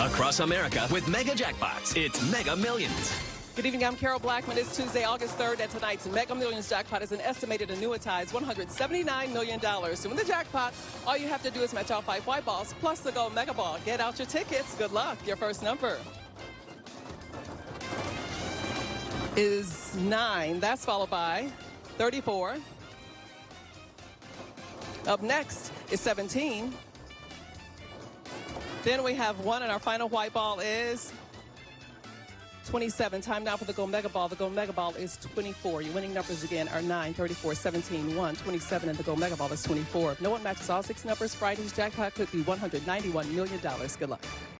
Across America with Mega Jackpots, it's Mega Millions. Good evening, I'm Carol Blackman. It's Tuesday, August 3rd, and tonight's Mega Millions jackpot is an estimated annuitized $179 million. To win the jackpot, all you have to do is match all five white balls plus the gold mega ball. Get out your tickets. Good luck. Your first number is 9. That's followed by 34. Up next is 17. Then we have 1, and our final white ball is 27. Time now for the Gold Mega Ball. The Gold Mega Ball is 24. Your winning numbers again are 9, 34, 17, 1, 27, and the Gold Mega Ball is 24. If no one matches all six numbers, Friday's jackpot could be $191 million. Good luck.